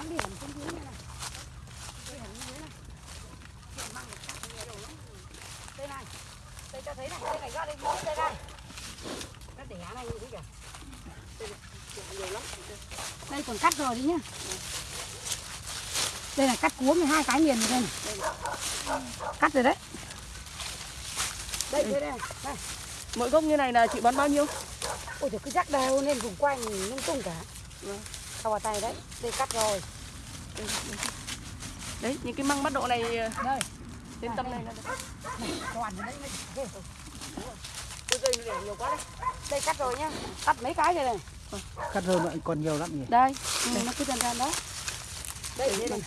Bám điểm trên dưới này này. Điểm trên dưới này. Điểm mang một cắt nhiều đồ lắm. Đây này. Đây cho thấy này, đây này ra đây mỗi đây này. Nó đẻ này như thế kìa. Đây này, nhiều lắm. Đây còn cắt rồi đấy nhá. Đây là cắt cuống hai cái miền này đây này. Cắt rồi đấy. Đây, đây, đây, đây. Mỗi gốc như này là chị bán bao nhiêu? Ôi trời cứ rắc đều lên vùng quanh lung tung cả. Vâng. Sau vào tay đấy, đây cắt rồi. Đấy, những cái măng bắt độ này Đây, đến tâm này được. này, toàn rồi đấy. rồi. Tôi dây để nhiều quá đấy. Đây cắt rồi nhá. Cắt mấy cái rồi này. cắt rơi lại còn nhiều lắm nhỉ Đây, ừ. nó cứ dần dần đó. Đây, đây này.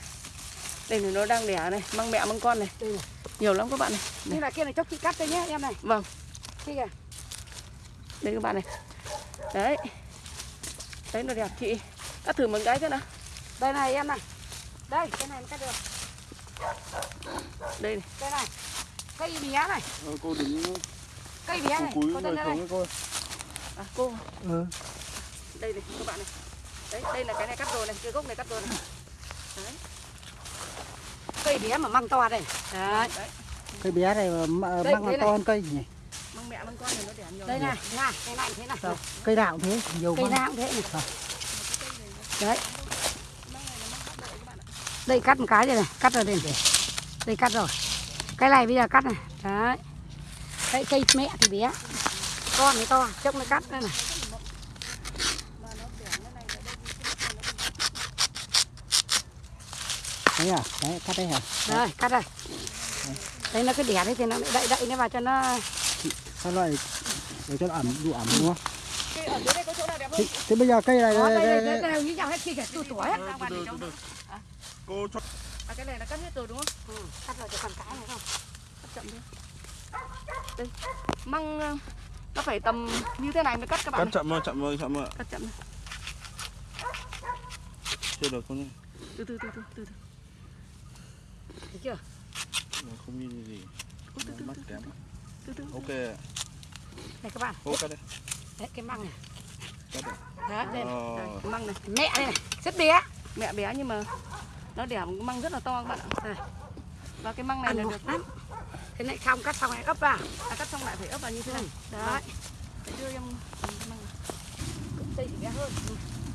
Đây này nó đang đẻ này, măng mẹ măng con này. Đây này. Nhiều lắm các bạn này. Như là kia này chốc chị cắt đây nhá em này. Vâng, Kia kìa. đây các bạn này. Đấy. Đấy nó đẹp chị. Cắt thử một cái cái nào. Đây này em này. Đây, cái này em cắt được. Đây này. Đây này. Cây bé này, ờ, cô đứng cây bé này. cúi Có người đây với cô À, cô, ừ. đây này các bạn này. Đấy, đây là cái này cắt rồi này, cái gốc này cắt rồi này. Đấy. Cây bé mà măng to đây. Đấy. Đấy. cây bé này mà Đây, măng là này. to hơn cây nhỉ Măng mẹ măng con này nó đẻ nhiều. Đây này, này, cái này thế này. Cây nào cũng thế nhiều Cây măng nào cũng thế này. Đấy. Đây cắt một cái đây này, cắt rồi đây này. Đây cắt rồi. Cái này bây giờ cắt này. Đấy. Đây cây mẹ thì bé. Con thì to, chốc nó cắt đây này. đấy à đấy cắt đấy hả Đây, cắt đây. Đây nó cứ đẻ đấy thì nó lại đậy đậy nó vào cho nó các loại để cho nó ẩm đủ ẩm đúng không Cái thế, thế bây giờ cây này Đó, đây, đây, đây, đây, đây, đều như nhau hết kia kìa, tu tuổi hết. Trong. cô cho À cái này là cắt hết rồi đúng không? Ừ, cắt rồi thì còn cái này không? Cắt chậm thôi. Đây. Măng ờ, nó phải tầm như thế này mới cắt các bạn cắt này. chậm rồi chậm rồi chậm rồi Cắt chậm này. chưa được không nhỉ Từ từ từ từ từ. từ. Thấy chưa? không như gì Ôi, từ từ mắt từ kém từ từ. ok Đây các bạn. ô cắt đây Đấy, cái măng này. Đấy, đây này. Ờ, Đây, măng này. Mẹ đây này, rất bé. Mẹ bé nhưng mà nó đẻ một măng rất là to các bạn ạ. Đây. Và cái măng này Ăn là được lắm. Thế này xong cắt xong lại ấp vào. à, cắt xong lại phải ấp vào như thế này. Đấy, Để đưa em măng thì bé hơn.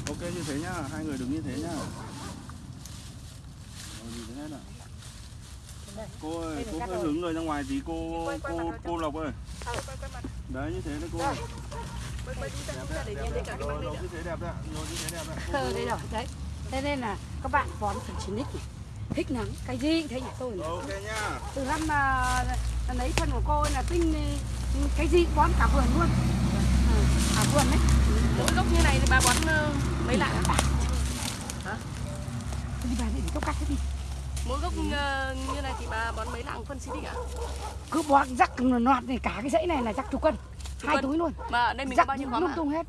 ok như thế nhá hai người đứng như thế nhá Rồi, nhìn thế hết ạ. cô ơi cô rồi. hướng người ra ngoài tí cô Quay- quay cô cô lộc ơi mặt. đấy như thế đấy cô Đây. Chúng ta chúng ta để nhìn thấy cả cái như thế đẹp đấy như thế đẹp đấy Ờ, đây rồi, đấy. Thế nên là các bạn bón phải chín nít này. Thích lắm, cái gì cũng thế nhỉ tôi. ok nhá Từ năm mà lấy thân của cô là tinh cái gì cũng bón cả vườn luôn. Ừ, cả vườn đấy. Mỗi gốc như này thì bà bón mấy lạng Hả? Đi bà đây để gốc cắt hết đi. Mỗi gốc như này thì bà bón mấy lạng phân xịt cả Cứ bón rắc loạt này cả cái dãy này là rắc chục cân. Hai cân. túi luôn. Mà đây mình có Rắc bao nhiêu khóm lung tung hết.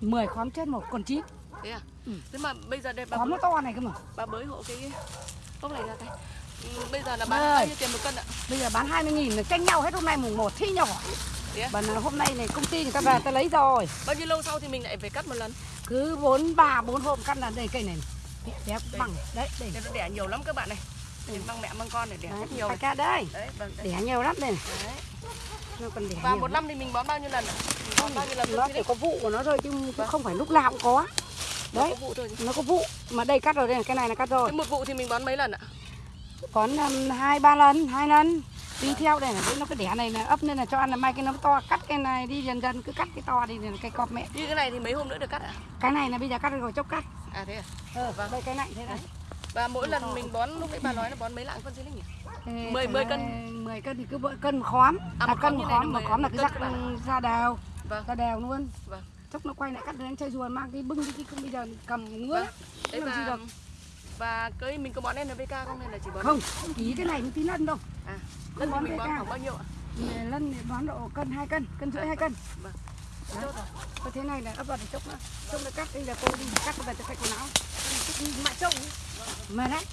10 khóm trên một còn chín. Thế à? Ừ. Thế mà bây giờ đây bà Khóm nó bới, to này cơ mà. bà bới hộ cái gốc này ra đây. Ừ, Bây giờ là bán bao nhiêu tiền một cân ạ? Bây giờ bán 20 nghìn là tranh nhau hết hôm nay mùng 1 thi nhỏ. Thế à? Là hôm nay này công ty người ta về ta lấy rồi. Bao nhiêu lâu sau thì mình lại phải cắt một lần? Cứ 4 3 4 hôm cắt là đây cây này. Bé bằng đấy. Để nó đẻ nhiều lắm các bạn này. Nhìn măng mẹ măng con này đẻ Đấy, nhiều này. ca đây. Đấy, vâng, đấy. Đẻ nhiều lắm đây. đấy. Nó còn đẻ Và nhiều một năm thì mình bón bao nhiêu lần ạ? Bón bao nhiêu lần nó chỉ có vụ của nó thôi chứ cũng không phải lúc nào cũng có. Đấy. Đấy, Có vụ thôi. nó có vụ. Mà đây cắt rồi đây, cái này là cắt rồi. Thế một vụ thì mình bón mấy lần ạ? Còn um, hai ba lần, hai lần. Đi theo đây là nó cái đẻ này là ấp nên là cho ăn là mai cái nó to cắt cái này đi dần dần cứ cắt cái to đi là cái cọp mẹ. Như cái này thì mấy hôm nữa được cắt ạ? Cái này là bây giờ cắt rồi chốc cắt. À thế à? Ờ, đây cái này thế này. Và mỗi lần mình bón lúc nãy bà nói là bón mấy lạng phân xịt nhỉ? Ê, 10 thằng 10 này cân. 10 cân thì cứ bỡ- cân một khóm. À, một cân khóm một khóm, một 10 khóm là cân rắc ra đều. Vâng. Ra đều luôn. Vâng. Chốc nó quay lại cắt đến chơi rùa mang cái bưng đi cái không bây giờ cầm ngứa. Vâng. Đấy Làm gì và được. và cái mình có bón NPK không hay là chỉ bón Không, ký cái này mới tí lân đâu. À, bón mình bón khoảng bao nhiêu ạ? Lân thì bón độ cân 2 cân, cân rưỡi 2 cân. Vâng. Đấy. Có thế này là ấp vào để chốc nữa. Chốc nó cắt, đây là cô đi cắt vào cho khách quần áo. Mà chốc. Mà đấy,